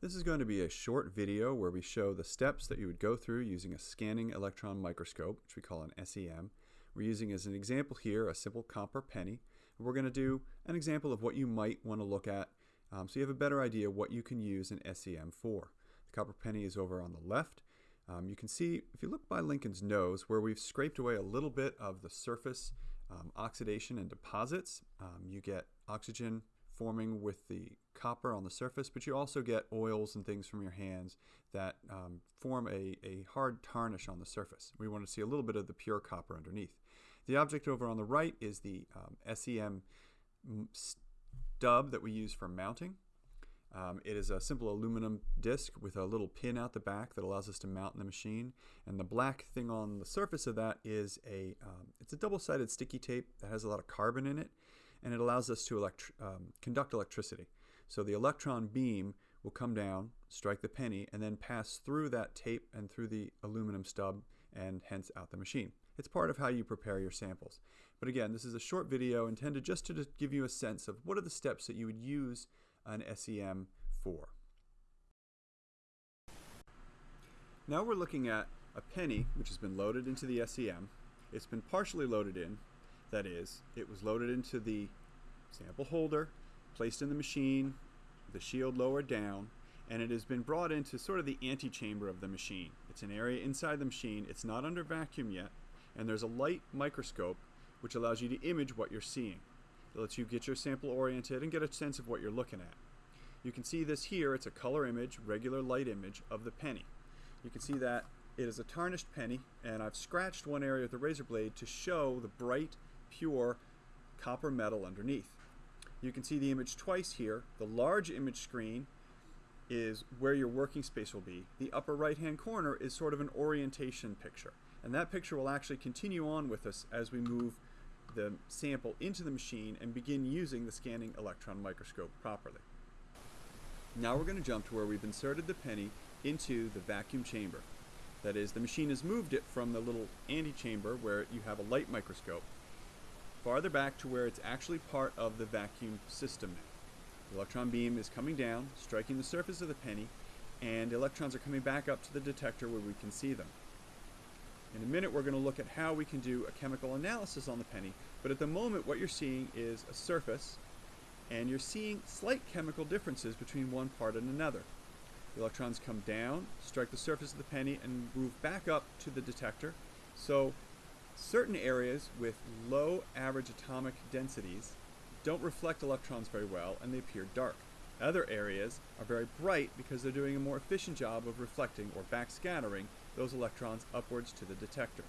This is going to be a short video where we show the steps that you would go through using a scanning electron microscope, which we call an SEM. We're using as an example here a simple copper penny. We're going to do an example of what you might want to look at um, so you have a better idea what you can use an SEM for. The copper penny is over on the left. Um, you can see, if you look by Lincoln's nose, where we've scraped away a little bit of the surface um, oxidation and deposits, um, you get oxygen forming with the copper on the surface, but you also get oils and things from your hands that um, form a, a hard tarnish on the surface. We want to see a little bit of the pure copper underneath. The object over on the right is the um, SEM stub that we use for mounting. Um, it is a simple aluminum disc with a little pin out the back that allows us to mount in the machine. And the black thing on the surface of that is a, um, it's a double-sided sticky tape that has a lot of carbon in it and it allows us to elect um, conduct electricity. So the electron beam will come down, strike the penny, and then pass through that tape and through the aluminum stub and hence out the machine. It's part of how you prepare your samples. But again, this is a short video intended just to give you a sense of what are the steps that you would use an SEM for. Now we're looking at a penny which has been loaded into the SEM. It's been partially loaded in that is, it was loaded into the sample holder, placed in the machine, the shield lowered down, and it has been brought into sort of the antechamber of the machine. It's an area inside the machine, it's not under vacuum yet, and there's a light microscope which allows you to image what you're seeing. It lets you get your sample oriented and get a sense of what you're looking at. You can see this here, it's a color image, regular light image of the penny. You can see that it is a tarnished penny, and I've scratched one area with the razor blade to show the bright pure copper metal underneath. You can see the image twice here. The large image screen is where your working space will be. The upper right hand corner is sort of an orientation picture. And that picture will actually continue on with us as we move the sample into the machine and begin using the scanning electron microscope properly. Now we're going to jump to where we've inserted the penny into the vacuum chamber. That is, the machine has moved it from the little antechamber where you have a light microscope farther back to where it's actually part of the vacuum system now. The electron beam is coming down, striking the surface of the penny, and electrons are coming back up to the detector where we can see them. In a minute we're going to look at how we can do a chemical analysis on the penny, but at the moment what you're seeing is a surface, and you're seeing slight chemical differences between one part and another. The electrons come down, strike the surface of the penny, and move back up to the detector. So Certain areas with low average atomic densities don't reflect electrons very well and they appear dark. Other areas are very bright because they're doing a more efficient job of reflecting or backscattering those electrons upwards to the detector.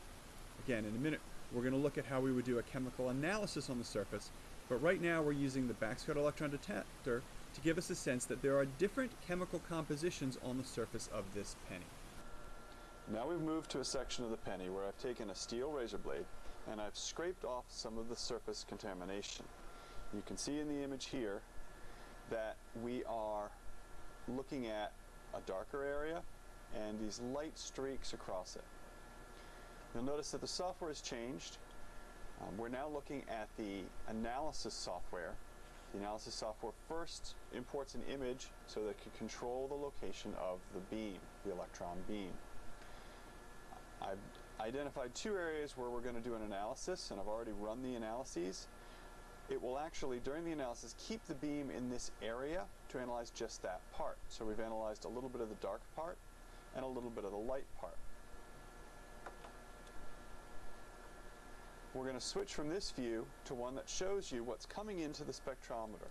Again, in a minute, we're going to look at how we would do a chemical analysis on the surface, but right now we're using the backscatter electron detector to give us a sense that there are different chemical compositions on the surface of this penny. Now we've moved to a section of the penny where I've taken a steel razor blade and I've scraped off some of the surface contamination. You can see in the image here that we are looking at a darker area and these light streaks across it. You'll notice that the software has changed. Um, we're now looking at the analysis software. The analysis software first imports an image so that it can control the location of the beam, the electron beam. I've identified two areas where we're going to do an analysis, and I've already run the analyses. It will actually, during the analysis, keep the beam in this area to analyze just that part. So we've analyzed a little bit of the dark part and a little bit of the light part. We're going to switch from this view to one that shows you what's coming into the spectrometer.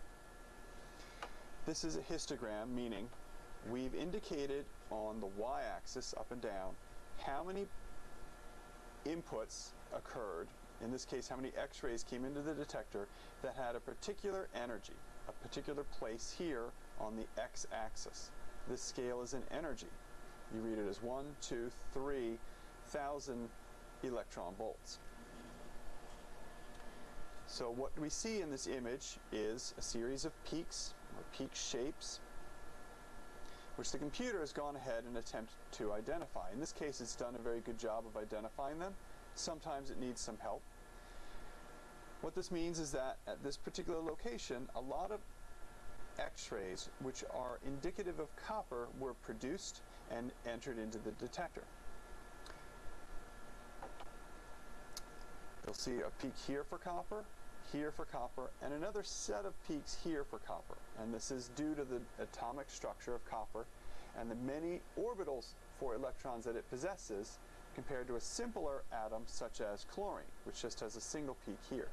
This is a histogram, meaning we've indicated on the y-axis up and down how many inputs occurred, in this case how many x-rays came into the detector that had a particular energy, a particular place here on the x-axis. This scale is in energy. You read it as 1, 2, 3,000 electron volts. So what we see in this image is a series of peaks, or peak shapes. which the computer has gone ahead and attempted to identify. In this case, it's done a very good job of identifying them. Sometimes it needs some help. What this means is that at this particular location, a lot of x-rays which are indicative of copper were produced and entered into the detector. You'll see a peak here for copper, here for copper, and another set of peaks here for copper. And this is due to the atomic structure of copper and the many orbitals for electrons that it possesses compared to a simpler atom such as chlorine, which just has a single peak here.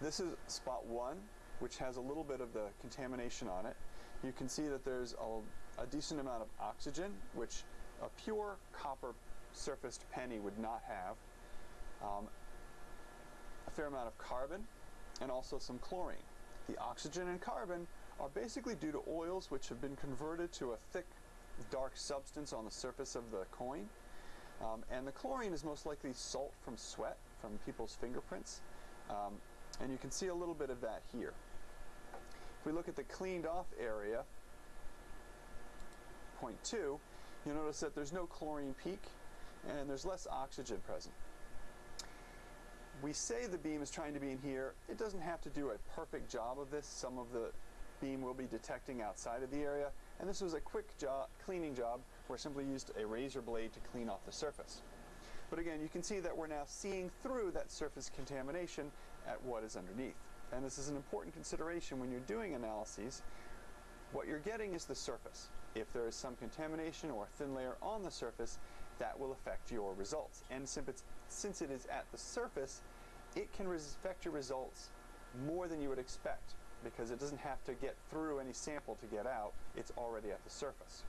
This is spot one, which has a little bit of the contamination on it. You can see that there's a, a decent amount of oxygen, which a pure copper surfaced penny would not have. Um, a fair amount of carbon and also some chlorine. The oxygen and carbon are basically due to oils which have been converted to a thick dark substance on the surface of the coin. Um, and the chlorine is most likely salt from sweat, from people's fingerprints. Um, and you can see a little bit of that here. If we look at the cleaned off area, point two, you'll notice that there's no chlorine peak and there's less oxygen present. We say the beam is trying to be in here. It doesn't have to do a perfect job of this. Some of the beam will be detecting outside of the area. And this was a quick job, cleaning job where I simply used a razor blade to clean off the surface. But again, you can see that we're now seeing through that surface contamination at what is underneath. And this is an important consideration when you're doing analyses. What you're getting is the surface. If there is some contamination or thin layer on the surface, that will affect your results. And since it is at the surface, it can affect your results more than you would expect because it doesn't have to get through any sample to get out, it's already at the surface.